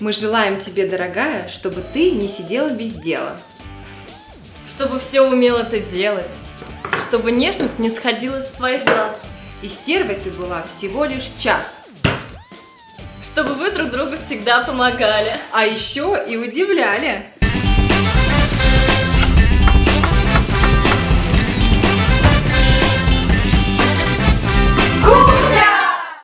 Мы желаем тебе, дорогая, чтобы ты не сидела без дела. Чтобы все умела ты делать. Чтобы нежность не сходила с твоих глаз. И стервой ты была всего лишь час. Чтобы вы друг другу всегда помогали. А еще и удивляли.